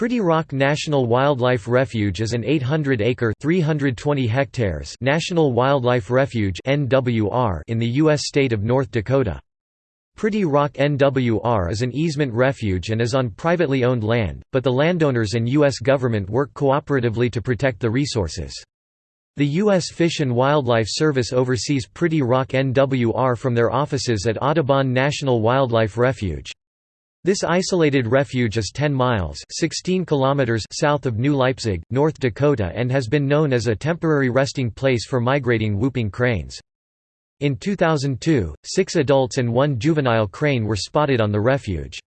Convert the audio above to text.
Pretty Rock National Wildlife Refuge is an 800-acre (320 hectares) national wildlife refuge (NWR) in the U.S. state of North Dakota. Pretty Rock NWR is an easement refuge and is on privately owned land, but the landowners and U.S. government work cooperatively to protect the resources. The U.S. Fish and Wildlife Service oversees Pretty Rock NWR from their offices at Audubon National Wildlife Refuge. This isolated refuge is 10 miles 16 kilometers south of New Leipzig, North Dakota and has been known as a temporary resting place for migrating whooping cranes. In 2002, six adults and one juvenile crane were spotted on the refuge.